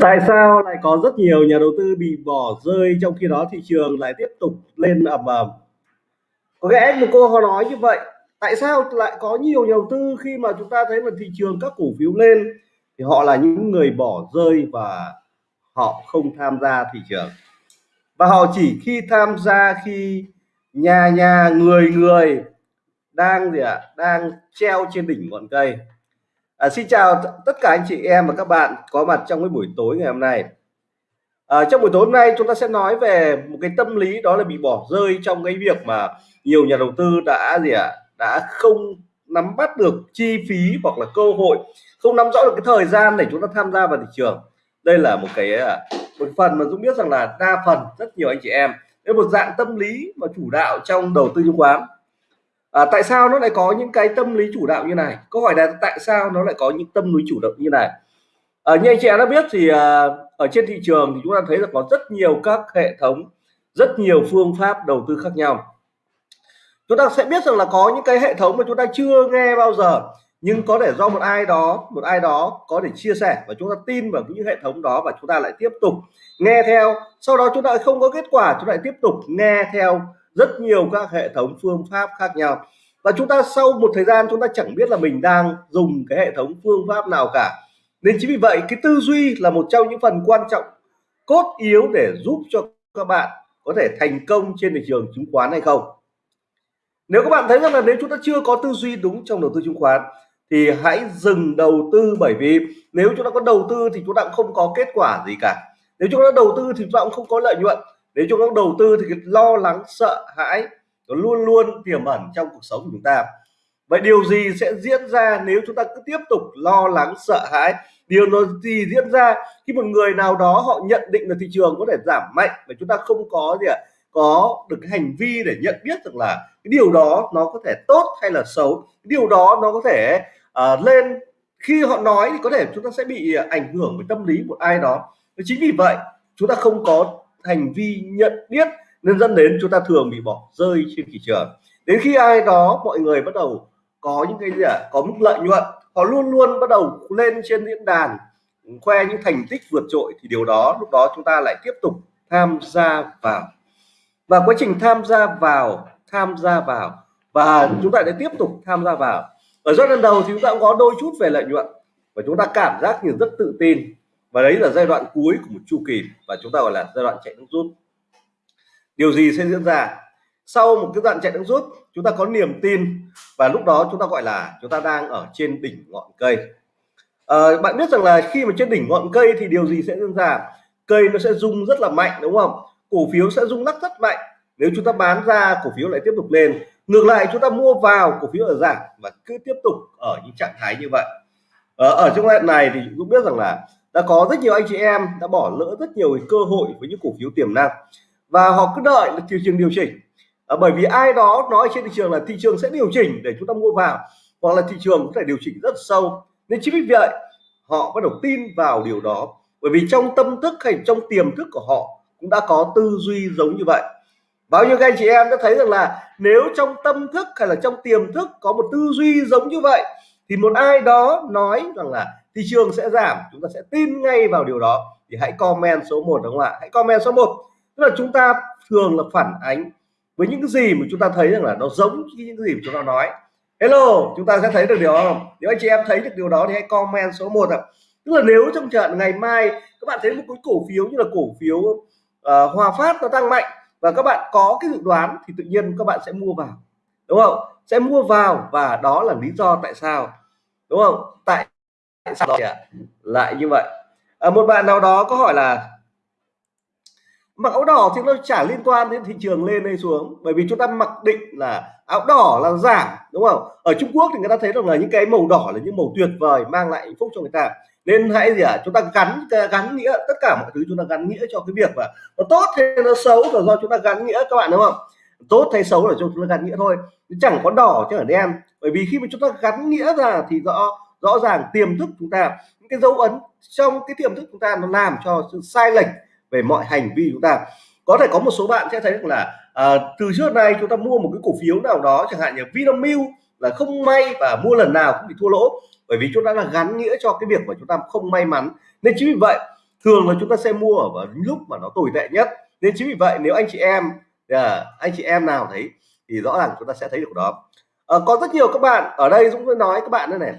tại sao lại có rất nhiều nhà đầu tư bị bỏ rơi trong khi đó thị trường lại tiếp tục lên ầm ầm? Có lẽ một cô họ nói như vậy tại sao lại có nhiều nhà đầu tư khi mà chúng ta thấy là thị trường các cổ phiếu lên thì họ là những người bỏ rơi và họ không tham gia thị trường? Và họ chỉ khi tham gia khi nhà nhà người người đang gì ạ? À, đang treo trên đỉnh ngọn cây à, xin chào tất cả anh chị em và các bạn có mặt trong cái buổi tối ngày hôm nay. À, trong buổi tối hôm nay chúng ta sẽ nói về một cái tâm lý đó là bị bỏ rơi trong cái việc mà nhiều nhà đầu tư đã gì ạ à, đã không nắm bắt được chi phí hoặc là cơ hội không nắm rõ được cái thời gian để chúng ta tham gia vào thị trường. Đây là một cái à, một phần mà Dũng biết rằng là đa phần rất nhiều anh chị em đây một dạng tâm lý mà chủ đạo trong đầu tư chứng khoán à, tại sao nó lại có những cái tâm lý chủ đạo như này? Câu hỏi là tại sao nó lại có những tâm lý chủ động như này? À, như anh chị em đã biết thì à, ở trên thị trường thì chúng ta thấy là có rất nhiều các hệ thống rất nhiều phương pháp đầu tư khác nhau. Chúng ta sẽ biết rằng là có những cái hệ thống mà chúng ta chưa nghe bao giờ nhưng có thể do một ai đó một ai đó có thể chia sẻ và chúng ta tin vào những hệ thống đó và chúng ta lại tiếp tục nghe theo. Sau đó chúng ta không có kết quả chúng ta lại tiếp tục nghe theo rất nhiều các hệ thống phương pháp khác nhau. Và chúng ta sau một thời gian chúng ta chẳng biết là mình đang dùng cái hệ thống phương pháp nào cả. Nên chính vì vậy, cái tư duy là một trong những phần quan trọng, cốt yếu để giúp cho các bạn có thể thành công trên thị trường chứng khoán hay không. Nếu các bạn thấy rằng là nếu chúng ta chưa có tư duy đúng trong đầu tư chứng khoán, thì hãy dừng đầu tư bởi vì nếu chúng ta có đầu tư thì chúng ta cũng không có kết quả gì cả. Nếu chúng ta đầu tư thì chúng ta cũng không có lợi nhuận nếu chúng ta đầu tư thì cái lo lắng sợ hãi nó luôn luôn tiềm ẩn trong cuộc sống của chúng ta. Vậy điều gì sẽ diễn ra nếu chúng ta cứ tiếp tục lo lắng sợ hãi? Điều nó gì diễn ra khi một người nào đó họ nhận định là thị trường có thể giảm mạnh và chúng ta không có gì ạ? Có được cái hành vi để nhận biết được là cái điều đó nó có thể tốt hay là xấu? Cái điều đó nó có thể uh, lên khi họ nói thì có thể chúng ta sẽ bị ảnh hưởng với tâm lý của ai đó. Chính vì vậy chúng ta không có hành vi nhận biết nên dẫn đến chúng ta thường bị bỏ rơi trên thị trường. Đến khi ai đó mọi người bắt đầu có những cái gì ạ? À, có mức lợi nhuận. Họ luôn luôn bắt đầu lên trên diễn đàn khoe những thành tích vượt trội thì điều đó lúc đó chúng ta lại tiếp tục tham gia vào. Và quá trình tham gia vào tham gia vào và chúng ta lại tiếp tục tham gia vào. Ở giai đoạn đầu thì chúng ta cũng có đôi chút về lợi nhuận và chúng ta cảm giác như rất tự tin và đấy là giai đoạn cuối của một chu kỳ và chúng ta gọi là giai đoạn chạy nước rút. Điều gì sẽ diễn ra? Sau một cái đoạn chạy nước rút chúng ta có niềm tin và lúc đó chúng ta gọi là chúng ta đang ở trên đỉnh ngọn cây. À, bạn biết rằng là khi mà trên đỉnh ngọn cây thì điều gì sẽ diễn ra? Cây nó sẽ rung rất là mạnh đúng không? Cổ phiếu sẽ rung lắc rất mạnh. Nếu chúng ta bán ra cổ phiếu lại tiếp tục lên. Ngược lại chúng ta mua vào cổ phiếu ở giảm và cứ tiếp tục ở những trạng thái như vậy. Ở, ở trong đoạn này thì cũng biết rằng là đã có rất nhiều anh chị em đã bỏ lỡ rất nhiều cơ hội với những cổ phiếu tiềm năng. Và họ cứ đợi là thị trường điều chỉnh. À, bởi vì ai đó nói trên thị trường là thị trường sẽ điều chỉnh để chúng ta mua vào hoặc là thị trường có thể điều chỉnh rất sâu. Nên chính vì vậy họ bắt đầu tin vào điều đó. Bởi vì trong tâm thức hay trong tiềm thức của họ cũng đã có tư duy giống như vậy. Bao nhiêu các anh chị em đã thấy rằng là nếu trong tâm thức hay là trong tiềm thức có một tư duy giống như vậy thì một ai đó nói rằng là thị trường sẽ giảm chúng ta sẽ tin ngay vào điều đó. Thì hãy comment số 1 đúng không ạ? Hãy comment số 1 tức là chúng ta thường là phản ánh với những cái gì mà chúng ta thấy rằng là nó giống như những cái gì mà chúng ta nói. Hello chúng ta sẽ thấy được điều đó không? Nếu anh chị em thấy được điều đó thì hãy comment số 1 ạ. Tức là nếu trong trận ngày mai các bạn thấy một cái cổ phiếu như là cổ phiếu uh, Hòa Phát nó tăng mạnh và các bạn có cái dự đoán thì tự nhiên các bạn sẽ mua vào đúng không? Sẽ mua vào và đó là lý do tại sao đúng không? Tại sao lại, lại như vậy. À, một bạn nào đó có hỏi là mặc áo đỏ thì nó chả liên quan đến thị trường lên hay xuống? Bởi vì chúng ta mặc định là áo đỏ là giảm đúng không? Ở Trung Quốc thì người ta thấy rằng là những cái màu đỏ là những màu tuyệt vời mang lại hạnh phúc cho người ta. Nên hãy gì ạ? À, chúng ta gắn gắn nghĩa tất cả mọi thứ chúng ta gắn nghĩa cho cái việc mà nó tốt hay nó xấu là do chúng ta gắn nghĩa các bạn đúng không? Tốt hay xấu là chúng ta gắn nghĩa thôi. Chẳng có đỏ chứ ở đen. Bởi vì khi mà chúng ta gắn nghĩa ra thì rõ rõ ràng tiềm thức chúng ta những cái dấu ấn trong cái tiềm thức chúng ta nó làm cho sự sai lệch về mọi hành vi chúng ta. Có thể có một số bạn sẽ thấy rằng là à, từ trước nay chúng ta mua một cái cổ phiếu nào đó chẳng hạn như Vinamilk là không may và mua lần nào cũng bị thua lỗ bởi vì chúng ta là gắn nghĩa cho cái việc mà chúng ta không may mắn. Nên chính vì vậy thường là chúng ta sẽ mua ở lúc mà nó tồi tệ nhất. Nên chính vì vậy nếu anh chị em à, anh chị em nào thấy thì rõ ràng chúng ta sẽ thấy được đó. À, có rất nhiều các bạn ở đây Dũng nói các bạn đây này.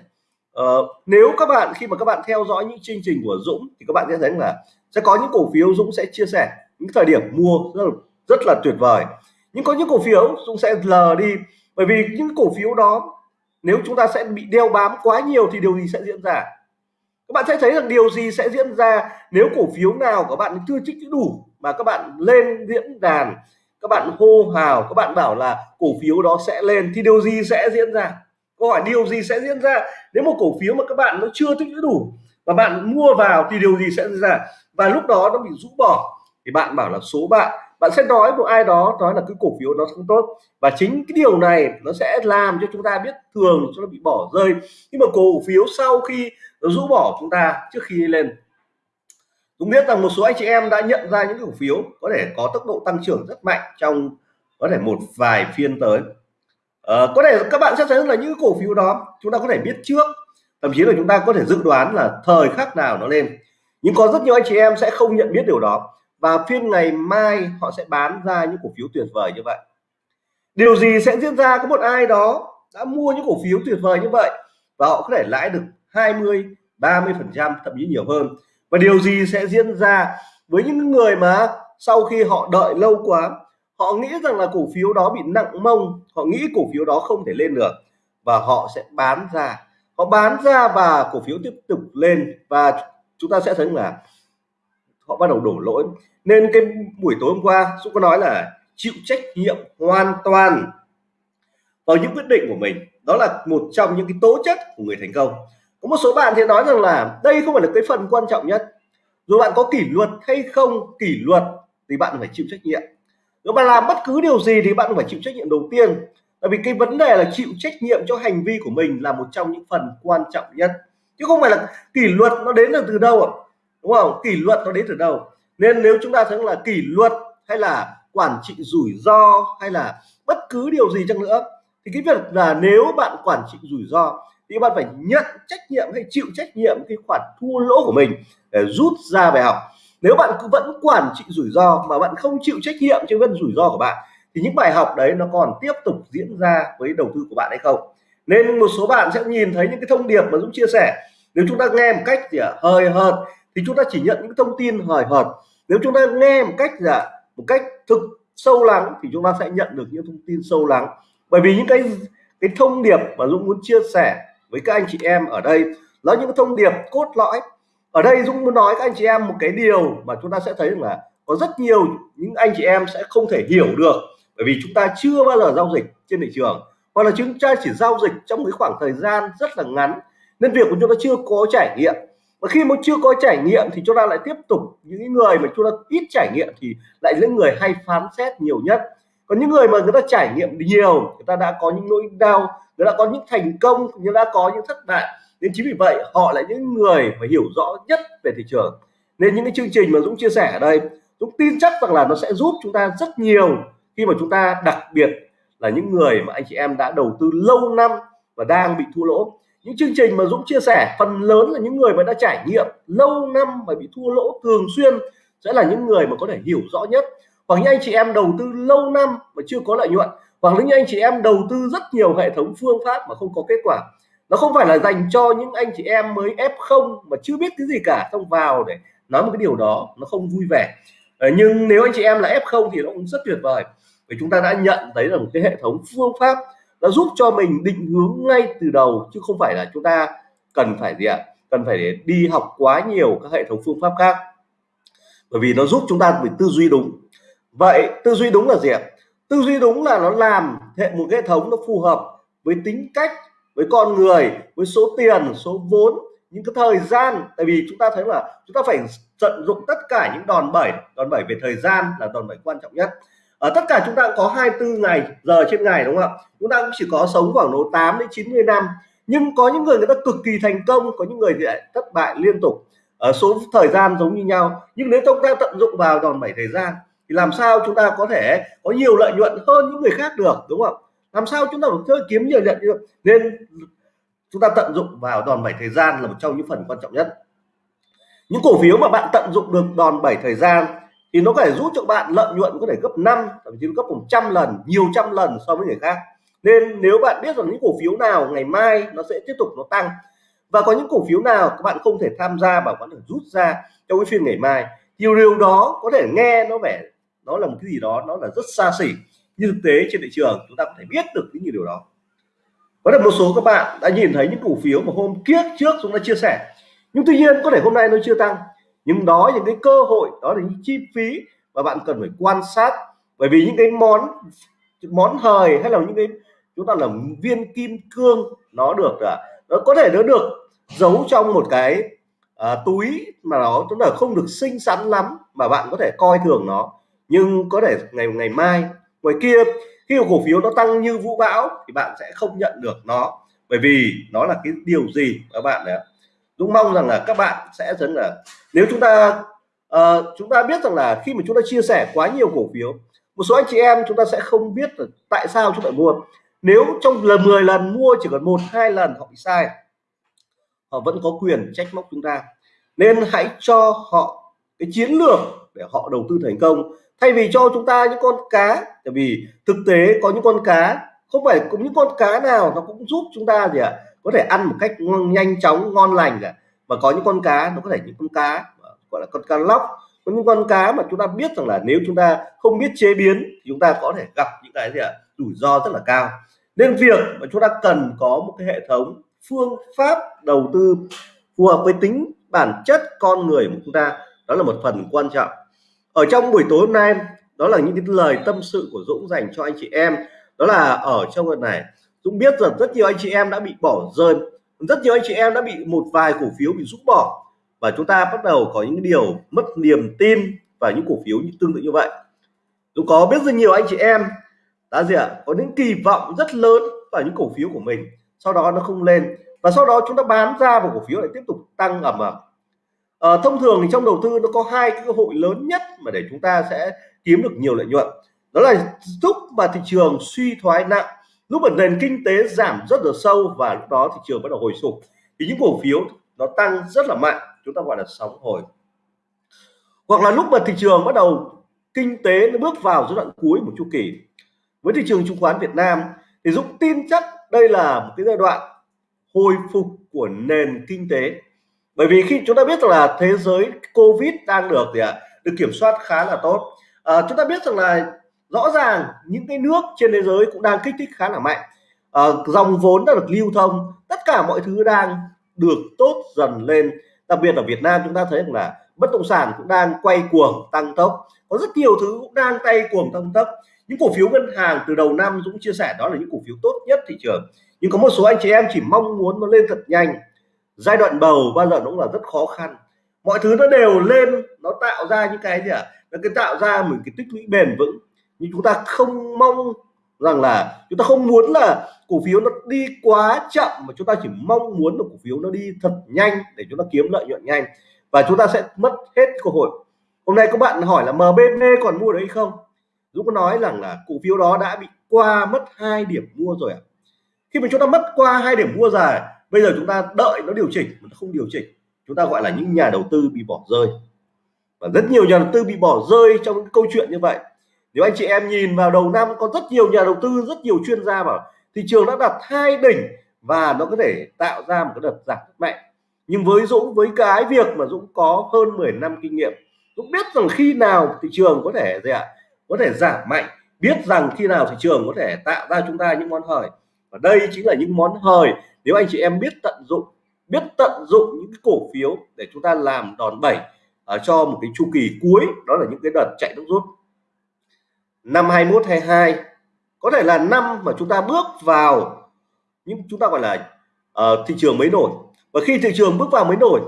Ờ, nếu các bạn khi mà các bạn theo dõi những chương trình của Dũng thì các bạn sẽ thấy là sẽ có những cổ phiếu Dũng sẽ chia sẻ. Những thời điểm mua rất là, rất là tuyệt vời. Nhưng có những cổ phiếu Dũng sẽ lờ đi. Bởi vì những cổ phiếu đó nếu chúng ta sẽ bị đeo bám quá nhiều thì điều gì sẽ diễn ra? Các bạn sẽ thấy rằng điều gì sẽ diễn ra nếu cổ phiếu nào các bạn chưa trích đủ mà các bạn lên diễn đàn các bạn hô hào các bạn bảo là cổ phiếu đó sẽ lên thì điều gì sẽ diễn ra? Câu hỏi điều gì sẽ diễn ra nếu một cổ phiếu mà các bạn nó chưa tích lũy đủ và bạn mua vào thì điều gì sẽ diễn ra? Và lúc đó nó bị rũ bỏ thì bạn bảo là số bạn bạn sẽ nói một ai đó, nói là cái cổ phiếu nó không tốt. Và chính cái điều này nó sẽ làm cho chúng ta biết thường cho nó bị bỏ rơi. Nhưng mà cổ phiếu sau khi nó rũ bỏ chúng ta trước khi lên, Dũng biết rằng một số anh chị em đã nhận ra những cổ phiếu có thể có tốc độ tăng trưởng rất mạnh trong có thể một vài phiên tới à, có thể các bạn sẽ thấy là những cổ phiếu đó chúng ta có thể biết trước. Thậm chí là chúng ta có thể dự đoán là thời khắc nào nó lên. Nhưng có rất nhiều anh chị em sẽ không nhận biết điều đó. Và phiên ngày mai họ sẽ bán ra những cổ phiếu tuyệt vời như vậy. Điều gì sẽ diễn ra? Có một ai đó đã mua những cổ phiếu tuyệt vời như vậy và họ có thể lãi được 20 30 phần trăm thậm chí nhiều hơn. Và điều gì sẽ diễn ra với những người mà sau khi họ đợi lâu quá họ nghĩ rằng là cổ phiếu đó bị nặng mông, họ nghĩ cổ phiếu đó không thể lên được và họ sẽ bán ra. Họ bán ra và cổ phiếu tiếp tục lên và chúng ta sẽ thấy là họ bắt đầu đổ lỗi. Nên cái buổi tối hôm qua, Dũng có nói là chịu trách nhiệm hoàn toàn vào những quyết định của mình. Đó là một trong những cái tố chất của người thành công. Có một số bạn thì nói rằng là đây không phải là cái phần quan trọng nhất. Dù bạn có kỷ luật hay không kỷ luật thì bạn phải chịu trách nhiệm nếu bạn làm bất cứ điều gì thì bạn phải chịu trách nhiệm đầu tiên. Tại vì cái vấn đề là chịu trách nhiệm cho hành vi của mình là một trong những phần quan trọng nhất. Chứ không phải là kỷ luật nó đến là từ đâu ạ? Đúng không? Kỷ luật nó đến từ đâu? Nên nếu chúng ta thấy là kỷ luật hay là quản trị rủi ro hay là bất cứ điều gì chăng nữa, thì cái việc là nếu bạn quản trị rủi ro thì bạn phải nhận trách nhiệm hay chịu trách nhiệm cái khoản thua lỗ của mình để rút ra bài học nếu bạn cứ vẫn quản trị rủi ro mà bạn không chịu trách nhiệm cho vấn rủi ro của bạn thì những bài học đấy nó còn tiếp tục diễn ra với đầu tư của bạn hay không? Nên một số bạn sẽ nhìn thấy những cái thông điệp mà Dũng chia sẻ. Nếu chúng ta nghe một cách gì à, hời hợt thì chúng ta chỉ nhận những thông tin hời hợt. Nếu chúng ta nghe một cách là một cách thực sâu lắng thì chúng ta sẽ nhận được những thông tin sâu lắng. Bởi vì những cái cái thông điệp mà Dũng muốn chia sẻ với các anh chị em ở đây là những thông điệp cốt lõi ở đây Dũng muốn nói các anh chị em một cái điều mà chúng ta sẽ thấy là có rất nhiều những anh chị em sẽ không thể hiểu được, bởi vì chúng ta chưa bao giờ giao dịch trên thị trường, hoặc là chúng ta chỉ giao dịch trong cái khoảng thời gian rất là ngắn, nên việc của chúng ta chưa có trải nghiệm. Và khi mà chưa có trải nghiệm thì chúng ta lại tiếp tục những người mà chúng ta ít trải nghiệm thì lại những người hay phán xét nhiều nhất. Còn những người mà người ta trải nghiệm nhiều, người ta đã có những nỗi đau, người ta có những thành công, người ta có những thất bại nên chính vì vậy, họ là những người mà hiểu rõ nhất về thị trường. Nên những cái chương trình mà Dũng chia sẻ ở đây, Dũng tin chắc rằng là nó sẽ giúp chúng ta rất nhiều khi mà chúng ta đặc biệt là những người mà anh chị em đã đầu tư lâu năm và đang bị thua lỗ. Những chương trình mà Dũng chia sẻ, phần lớn là những người mà đã trải nghiệm lâu năm và bị thua lỗ thường xuyên sẽ là những người mà có thể hiểu rõ nhất. Hoặc những anh chị em đầu tư lâu năm mà chưa có lợi nhuận. Hoặc những anh chị em đầu tư rất nhiều hệ thống phương pháp mà không có kết quả nó không phải là dành cho những anh chị em mới f0 mà chưa biết cái gì cả, xong vào để nói một cái điều đó, nó không vui vẻ. Ờ, nhưng nếu anh chị em là f0 thì nó cũng rất tuyệt vời, vì chúng ta đã nhận thấy là một cái hệ thống phương pháp nó giúp cho mình định hướng ngay từ đầu, chứ không phải là chúng ta cần phải gì ạ, cần phải đi học quá nhiều các hệ thống phương pháp khác. Bởi vì nó giúp chúng ta bị tư duy đúng. Vậy tư duy đúng là gì ạ? Tư duy đúng là nó làm hệ, một hệ thống nó phù hợp với tính cách với con người, với số tiền, số vốn, những cái thời gian. Tại vì chúng ta thấy là chúng ta phải tận dụng tất cả những đòn bẩy. Đòn bẩy về thời gian là đòn bẩy quan trọng nhất. Ở tất cả chúng ta cũng có 24 ngày, giờ trên ngày, đúng không ạ? Chúng ta cũng chỉ có sống khoảng độ 8 đến 90 năm. Nhưng có những người người ta cực kỳ thành công, có những người thì lại thất bại liên tục. Ở số thời gian giống như nhau. Nhưng nếu chúng ta tận dụng vào đòn bẩy thời gian, thì làm sao chúng ta có thể có nhiều lợi nhuận hơn những người khác được, đúng không làm sao chúng ta được chơi kiếm nhiều lợi nhuận nên chúng ta tận dụng vào đòn bẩy thời gian là một trong những phần quan trọng nhất. Những cổ phiếu mà bạn tận dụng được đòn bẩy thời gian thì nó có thể giúp cho bạn lợi nhuận có thể gấp 5 thậm chí gấp 100 lần, nhiều trăm lần so với người khác. Nên nếu bạn biết rằng những cổ phiếu nào ngày mai nó sẽ tiếp tục nó tăng và có những cổ phiếu nào các bạn không thể tham gia và có thể rút ra trong cái phiên ngày mai nhiều điều đó có thể nghe nó vẻ nó là một cái gì đó, nó là rất xa xỉ nhưng thực tế trên thị trường chúng ta có thể biết được những điều đó. Có thể một số các bạn đã nhìn thấy những cổ phiếu mà hôm kiếp trước chúng ta chia sẻ. Nhưng tuy nhiên có thể hôm nay nó chưa tăng. Nhưng đó những cái cơ hội đó là những chi phí mà bạn cần phải quan sát. Bởi vì những cái món món hời hay là những cái chúng ta là viên kim cương nó được à, nó có thể nó được giấu trong một cái à, túi mà nó tức là không được xinh xắn lắm mà bạn có thể coi thường nó. Nhưng có thể ngày ngày mai ngoài kia khi cổ phiếu nó tăng như vũ bão thì bạn sẽ không nhận được nó. Bởi vì nó là cái điều gì các bạn đấy Dũng mong rằng là các bạn sẽ dần là nếu chúng ta uh, chúng ta biết rằng là khi mà chúng ta chia sẻ quá nhiều cổ phiếu một số anh chị em chúng ta sẽ không biết là tại sao chúng ta mua. Nếu trong lần 10 lần mua chỉ cần một hai lần họ bị sai họ vẫn có quyền trách móc chúng ta. Nên hãy cho họ cái chiến lược để họ đầu tư thành công thay vì cho chúng ta những con cá tại vì thực tế có những con cá không phải cũng những con cá nào nó cũng giúp chúng ta gì ạ? À, có thể ăn một cách nhanh chóng ngon lành cả. Và có những con cá nó có thể những con cá ờ, gọi là con cá lóc. Có những con cá mà chúng ta biết rằng là nếu chúng ta không biết chế biến thì chúng ta có thể gặp những cái gì ạ? À, rủi ro rất là cao. Nên việc mà chúng ta cần có một cái hệ thống phương pháp đầu tư phù hợp với tính bản chất con người của chúng ta đó là một phần quan trọng ở trong buổi tối hôm nay, đó là những cái lời tâm sự của Dũng dành cho anh chị em. Đó là ở trong lần này, Dũng biết rằng rất nhiều anh chị em đã bị bỏ rơi, rất nhiều anh chị em đã bị một vài cổ phiếu bị rút bỏ. Và chúng ta bắt đầu có những điều mất niềm tin và những cổ phiếu như tương tự như vậy. Dũng có biết rất nhiều anh chị em đã gì ạ? Có những kỳ vọng rất lớn vào những cổ phiếu của mình. Sau đó nó không lên và sau đó chúng ta bán ra và cổ phiếu lại tiếp tục tăng ẩm ẩm à, thông thường thì trong đầu tư nó có hai cái cơ hội lớn nhất mà để chúng ta sẽ kiếm được nhiều lợi nhuận. Đó là lúc mà thị trường suy thoái nặng lúc mà nền kinh tế giảm rất là sâu và lúc đó thị trường bắt đầu hồi phục thì những cổ phiếu nó tăng rất là mạnh chúng ta gọi là sóng hồi. Hoặc là lúc mà thị trường bắt đầu kinh tế nó bước vào giai đoạn cuối một chu kỳ. Với thị trường chứng khoán Việt Nam thì Dũng tin chắc đây là một cái giai đoạn hồi phục của nền kinh tế bởi vì khi chúng ta biết rằng là thế giới Covid đang được gì ạ được kiểm soát khá là tốt. À, chúng ta biết rằng là rõ ràng những cái nước trên thế giới cũng đang kích thích khá là mạnh. À, dòng vốn đã được lưu thông tất cả mọi thứ đang được tốt dần lên. Đặc biệt ở Việt Nam chúng ta thấy rằng là bất động sản cũng đang quay cuồng tăng tốc. Có rất nhiều thứ cũng đang tay cuồng tăng tốc. Những cổ phiếu ngân hàng từ đầu năm Dũng chia sẻ đó là những cổ phiếu tốt nhất thị trường. Nhưng có một số anh chị em chỉ mong muốn nó lên thật nhanh giai đoạn bầu bao giờ cũng là rất khó khăn mọi thứ nó đều lên, nó tạo ra những cái gì ạ à? nó cái tạo ra một cái tích lũy bền vững nhưng chúng ta không mong rằng là, chúng ta không muốn là cổ phiếu nó đi quá chậm, mà chúng ta chỉ mong muốn là cổ phiếu nó đi thật nhanh để chúng ta kiếm lợi nhuận nhanh và chúng ta sẽ mất hết cơ hội hôm nay các bạn hỏi là MBB còn mua đấy không Dũng có nói rằng là cổ phiếu đó đã bị qua mất hai điểm mua rồi ạ à. khi mà chúng ta mất qua hai điểm mua rồi bây giờ chúng ta đợi nó điều chỉnh mà nó không điều chỉnh, chúng ta gọi là những nhà đầu tư bị bỏ rơi. Và rất nhiều nhà đầu tư bị bỏ rơi trong cái câu chuyện như vậy. Nếu anh chị em nhìn vào đầu năm, có rất nhiều nhà đầu tư, rất nhiều chuyên gia bảo thị trường đã đặt hai đỉnh và nó có thể tạo ra một cái đợt giảm rất mạnh. Nhưng với Dũng, với cái việc mà Dũng có hơn 10 năm kinh nghiệm, Dũng biết rằng khi nào thị trường có thể gì ạ? Có thể giảm mạnh, biết rằng khi nào thị trường có thể tạo ra chúng ta những món hời. Và đây chính là những món hời nếu anh chị em biết tận dụng biết tận dụng những cổ phiếu để chúng ta làm đòn bẩy ở cho một cái chu kỳ cuối đó là những cái đợt chạy nước rút. Năm 21 22 có thể là năm mà chúng ta bước vào những chúng ta gọi là uh, thị trường mới nổi. Và khi thị trường bước vào mới nổi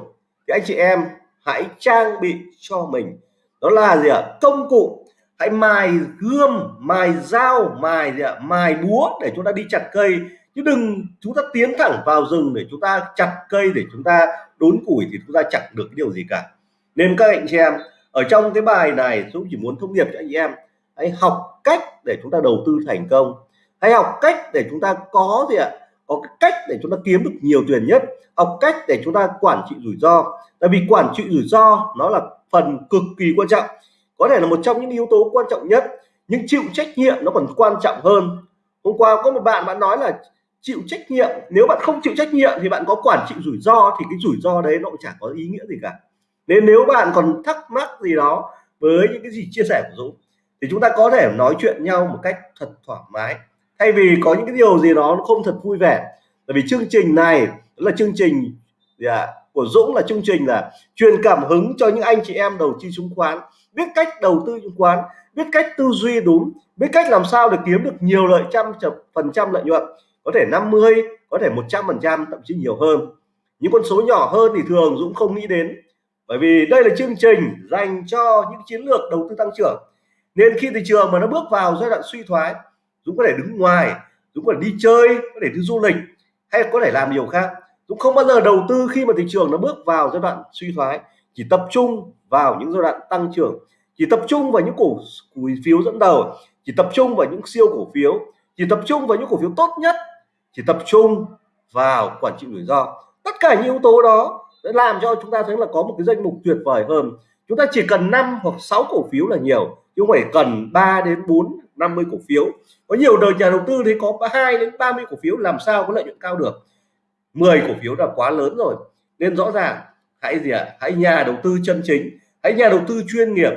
thì anh chị em hãy trang bị cho mình đó là gì ạ? Công cụ. Hãy mài gươm mài dao mài gì ạ? Mài búa để chúng ta đi chặt cây chứ đừng, chúng ta tiến thẳng vào rừng để chúng ta chặt cây, để chúng ta đốn củi thì chúng ta chẳng được cái điều gì cả. Nên các anh chị em, ở trong cái bài này, tôi chỉ muốn thông điệp cho anh chị em, hãy học cách để chúng ta đầu tư thành công. Hãy học cách để chúng ta có gì ạ? Có cái cách để chúng ta kiếm được nhiều tiền nhất. Học cách để chúng ta quản trị rủi ro. Tại vì quản trị rủi ro, nó là phần cực kỳ quan trọng. Có thể là một trong những yếu tố quan trọng nhất, nhưng chịu trách nhiệm nó còn quan trọng hơn. Hôm qua có một bạn bạn nói là chịu trách nhiệm. Nếu bạn không chịu trách nhiệm thì bạn có quản trị rủi ro thì cái rủi ro đấy nó cũng chẳng có ý nghĩa gì cả. Nên nếu bạn còn thắc mắc gì đó với những cái gì chia sẻ của Dũng thì chúng ta có thể nói chuyện nhau một cách thật thoải mái. Thay vì có những cái điều gì đó nó không thật vui vẻ. Bởi vì chương trình này là chương trình gì à, của Dũng là chương trình là truyền cảm hứng cho những anh chị em đầu tư chứng khoán. Biết cách đầu tư chứng khoán biết cách tư duy đúng biết cách làm sao để kiếm được nhiều lợi trăm phần trăm lợi nhuận có thể 50 có thể 100 phần trăm, thậm chí nhiều hơn. Những con số nhỏ hơn thì thường Dũng không nghĩ đến. Bởi vì đây là chương trình dành cho những chiến lược đầu tư tăng trưởng. Nên khi thị trường mà nó bước vào giai đoạn suy thoái, Dũng có thể đứng ngoài, Dũng có thể đi chơi, có thể đi du lịch, hay có thể làm điều khác. Dũng không bao giờ đầu tư khi mà thị trường nó bước vào giai đoạn suy thoái, chỉ tập trung vào những giai đoạn tăng trưởng, chỉ tập trung vào những cổ phiếu dẫn đầu, chỉ tập trung vào những siêu cổ phiếu, chỉ tập trung vào những cổ phiếu tốt nhất chỉ tập trung vào quản trị rủi ro. Tất cả những yếu tố đó sẽ làm cho chúng ta thấy là có một cái danh mục tuyệt vời hơn. Chúng ta chỉ cần 5 hoặc 6 cổ phiếu là nhiều chứ không phải cần 3 đến 4 50 cổ phiếu. Có nhiều đời nhà đầu tư thì có 2 đến 30 cổ phiếu làm sao có lợi nhuận cao được? 10 cổ phiếu là quá lớn rồi. Nên rõ ràng hãy gì ạ? À? hãy nhà đầu tư chân chính hãy nhà đầu tư chuyên nghiệp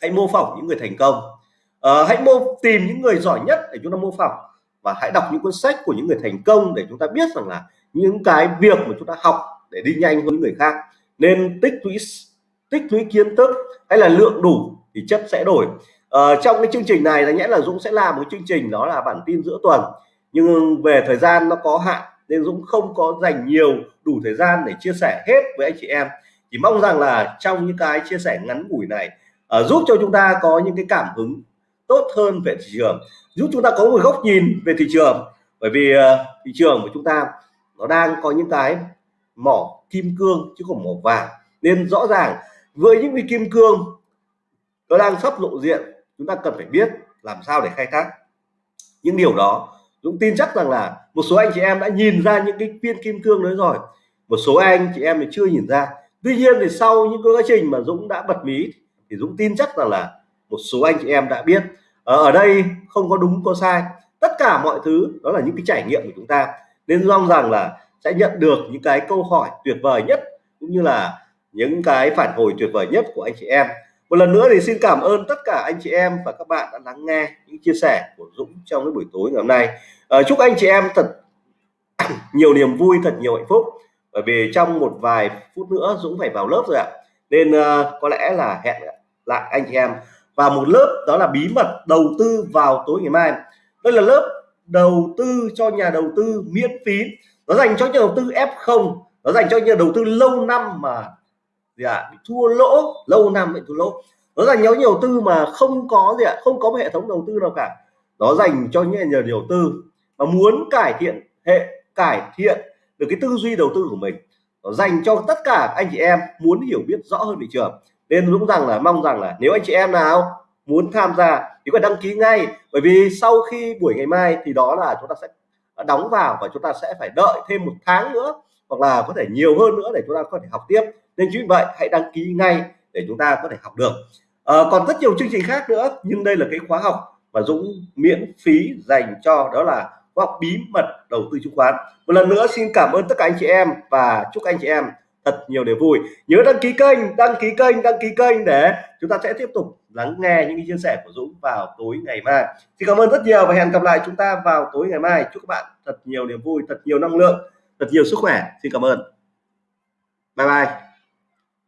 hãy mô phỏng những người thành công. À, hãy mô tìm những người giỏi nhất để chúng ta mô phỏng và hãy đọc những cuốn sách của những người thành công để chúng ta biết rằng là những cái việc mà chúng ta học để đi nhanh hơn những người khác. Nên tích lũy tích lũy kiến thức hay là lượng đủ thì chất sẽ đổi. Ờ, trong cái chương trình này là nhẽ là Dũng sẽ làm một chương trình đó là bản tin giữa tuần. Nhưng về thời gian nó có hạn nên Dũng không có dành nhiều đủ thời gian để chia sẻ hết với anh chị em. Chỉ mong rằng là trong những cái chia sẻ ngắn ngủi này uh, giúp cho chúng ta có những cái cảm hứng tốt hơn về thị trường giúp chúng ta có một góc nhìn về thị trường. Bởi vì uh, thị trường của chúng ta nó đang có những cái mỏ kim cương chứ không mỏ vàng. Nên rõ ràng với những cái kim cương nó đang sắp lộ diện chúng ta cần phải biết làm sao để khai thác. Những điều đó Dũng tin chắc rằng là một số anh chị em đã nhìn ra những cái viên kim cương đấy rồi. Một số anh chị em thì chưa nhìn ra. Tuy nhiên thì sau những cái quá trình mà Dũng đã bật mí thì Dũng tin chắc rằng là một số anh chị em đã biết. Ờ, ở, đây không có đúng có sai. Tất cả mọi thứ đó là những cái trải nghiệm của chúng ta. Nên mong rằng là sẽ nhận được những cái câu hỏi tuyệt vời nhất cũng như là những cái phản hồi tuyệt vời nhất của anh chị em. Một lần nữa thì xin cảm ơn tất cả anh chị em và các bạn đã lắng nghe những chia sẻ của Dũng trong cái buổi tối ngày hôm nay. À, chúc anh chị em thật nhiều niềm vui thật nhiều hạnh phúc. Bởi vì trong một vài phút nữa Dũng phải vào lớp rồi ạ. Nên uh, có lẽ là hẹn lại anh chị em và một lớp đó là bí mật đầu tư vào tối ngày mai. Đây là lớp đầu tư cho nhà đầu tư miễn phí. Nó dành cho nhà đầu tư F0 nó dành cho nhà đầu tư lâu năm mà gì ạ à, bị thua lỗ. Lâu năm bị thua lỗ. Nó dành cho nhiều tư mà không có gì ạ à, không có một hệ thống đầu tư nào cả. Nó dành cho những nhà đầu tư mà muốn cải thiện hệ cải thiện được cái tư duy đầu tư của mình. Nó dành cho tất cả anh chị em muốn hiểu biết rõ hơn thị trường nên Dũng rằng là mong rằng là nếu anh chị em nào muốn tham gia thì phải đăng ký ngay. Bởi vì sau khi buổi ngày mai thì đó là chúng ta sẽ đóng vào và chúng ta sẽ phải đợi thêm một tháng nữa hoặc là có thể nhiều hơn nữa để chúng ta có thể học tiếp. Nên chính vì vậy hãy đăng ký ngay để chúng ta có thể học được. À, còn rất nhiều chương trình khác nữa nhưng đây là cái khóa học mà Dũng miễn phí dành cho đó là khóa học bí mật đầu tư chứng khoán. Một lần nữa xin cảm ơn tất cả anh chị em và chúc anh chị em thật nhiều niềm vui. Nhớ đăng ký kênh, đăng ký kênh, đăng ký kênh để chúng ta sẽ tiếp tục lắng nghe những chia sẻ của Dũng vào tối ngày mai. Xin cảm ơn rất nhiều và hẹn gặp lại chúng ta vào tối ngày mai. Chúc các bạn thật nhiều niềm vui, thật nhiều năng lượng, thật nhiều sức khỏe. Xin cảm ơn. Bye bye.